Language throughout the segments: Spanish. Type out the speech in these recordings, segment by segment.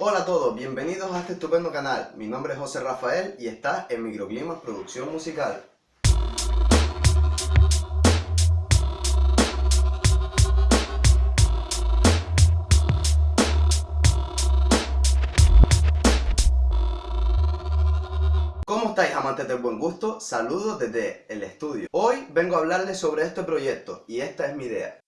Hola a todos, bienvenidos a este estupendo canal. Mi nombre es José Rafael y está en Microclimas Producción Musical. ¿Cómo estáis amantes del buen gusto? Saludos desde el estudio. Hoy vengo a hablarles sobre este proyecto y esta es mi idea.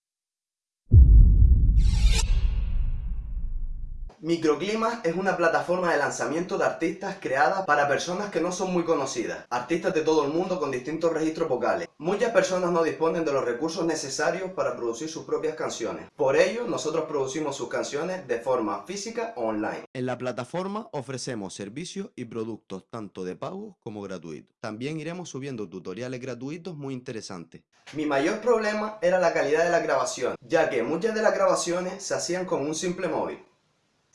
Microclimas es una plataforma de lanzamiento de artistas creada para personas que no son muy conocidas, artistas de todo el mundo con distintos registros vocales. Muchas personas no disponen de los recursos necesarios para producir sus propias canciones. Por ello, nosotros producimos sus canciones de forma física o online. En la plataforma ofrecemos servicios y productos tanto de pago como gratuitos. También iremos subiendo tutoriales gratuitos muy interesantes. Mi mayor problema era la calidad de la grabación, ya que muchas de las grabaciones se hacían con un simple móvil.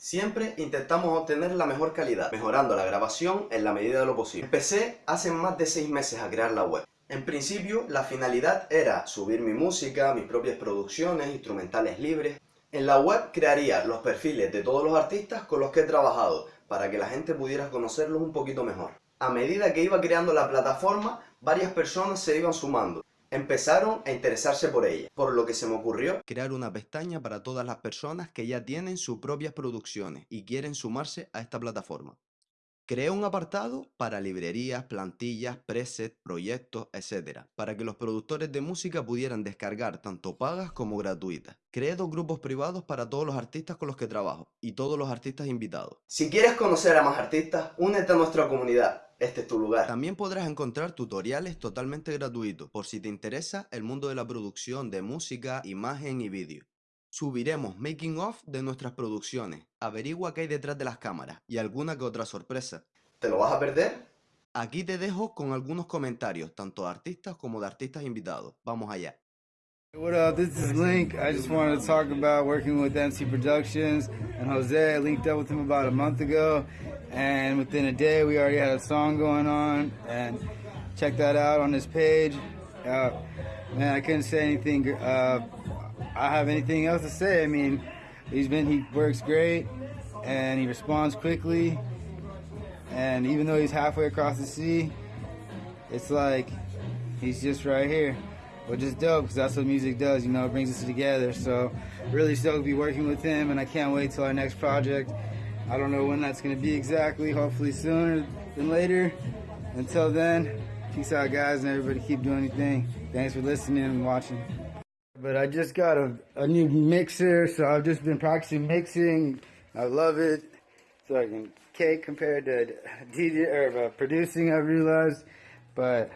Siempre intentamos obtener la mejor calidad, mejorando la grabación en la medida de lo posible. Empecé hace más de 6 meses a crear la web. En principio, la finalidad era subir mi música, mis propias producciones, instrumentales libres. En la web crearía los perfiles de todos los artistas con los que he trabajado, para que la gente pudiera conocerlos un poquito mejor. A medida que iba creando la plataforma, varias personas se iban sumando empezaron a interesarse por ella, por lo que se me ocurrió crear una pestaña para todas las personas que ya tienen sus propias producciones y quieren sumarse a esta plataforma. Creé un apartado para librerías, plantillas, presets, proyectos, etc. Para que los productores de música pudieran descargar tanto pagas como gratuitas. Creé dos grupos privados para todos los artistas con los que trabajo y todos los artistas invitados. Si quieres conocer a más artistas, únete a nuestra comunidad este es tu lugar. También podrás encontrar tutoriales totalmente gratuitos por si te interesa el mundo de la producción de música, imagen y vídeo. Subiremos making of de nuestras producciones, averigua qué hay detrás de las cámaras y alguna que otra sorpresa. ¿Te lo vas a perder? Aquí te dejo con algunos comentarios, tanto de artistas como de artistas invitados. Vamos allá. What up, this is Link. I just wanted to talk about working with MC Productions and Jose. I linked up with him about a month ago, and within a day we already had a song going on. And check that out on his page. Uh, man, I couldn't say anything. Uh, I have anything else to say. I mean, he's been he works great, and he responds quickly. And even though he's halfway across the sea, it's like he's just right here which is dope because that's what music does, you know, it brings us together. So really stoked to be working with him and I can't wait till our next project. I don't know when that's going to be exactly, hopefully sooner than later. Until then, peace out guys and everybody keep doing anything. Thanks for listening and watching. But I just got a, a new mixer, so I've just been practicing mixing. I love it. So I can cake compared to DJ or uh, producing, I realized. But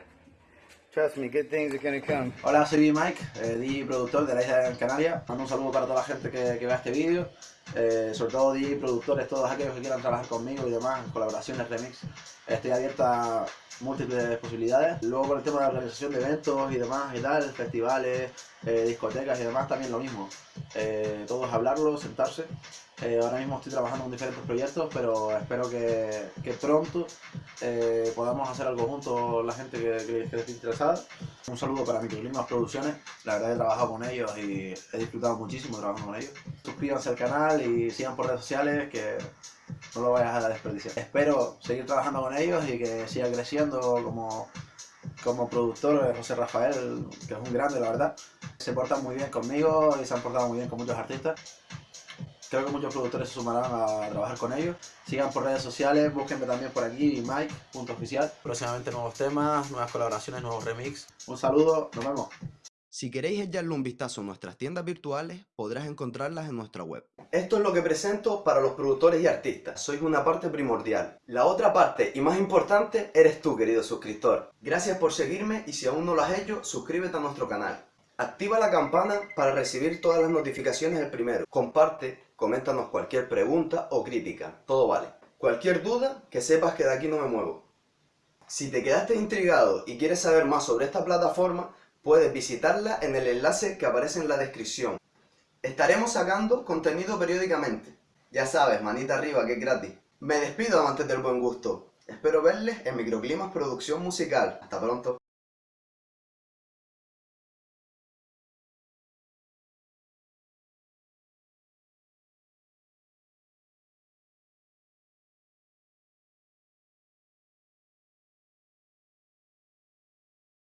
Trust me, good things are gonna come. Hola, soy Mike, eh, DJ productor de la isla de Gran Canaria. Mando un saludo para toda la gente que, que vea este vídeo, eh, sobre todo DJ productores, todos aquellos que quieran trabajar conmigo y demás, colaboraciones, remix. Estoy abierta a múltiples posibilidades. Luego con el tema de la organización de eventos y demás y tal, festivales, eh, discotecas y demás, también lo mismo. Eh, todos hablarlo, sentarse. Eh, ahora mismo estoy trabajando en diferentes proyectos, pero espero que, que pronto eh, podamos hacer algo juntos la gente que, que, esté interesada. Un saludo para Microclimas Producciones, la verdad he trabajado con ellos y he disfrutado muchísimo trabajando con ellos. Suscríbanse al canal y sigan por redes sociales que no lo vayas a desperdiciar. Espero seguir trabajando con ellos y que siga creciendo como, como productor José Rafael, que es un grande la verdad. Se portan muy bien conmigo y se han portado muy bien con muchos artistas. Creo que muchos productores se sumarán a trabajar con ellos. Sigan por redes sociales, búsquenme también por aquí, Mike.oficial. Próximamente nuevos temas, nuevas colaboraciones, nuevos remix. Un saludo, nos vemos. Si queréis echarle un vistazo a nuestras tiendas virtuales, podrás encontrarlas en nuestra web. Esto es lo que presento para los productores y artistas. Sois una parte primordial. La otra parte y más importante eres tú, querido suscriptor. Gracias por seguirme y si aún no lo has hecho, suscríbete a nuestro canal. Activa la campana para recibir todas las notificaciones el primero. Comparte, coméntanos cualquier pregunta o crítica, todo vale. Cualquier duda, que sepas que de aquí no me muevo. Si te quedaste intrigado y quieres saber más sobre esta plataforma, puedes visitarla en el enlace que aparece en la descripción. Estaremos sacando contenido periódicamente. Ya sabes, manita arriba que es gratis. Me despido amantes del buen gusto. Espero verles en Microclimas Producción Musical. Hasta pronto.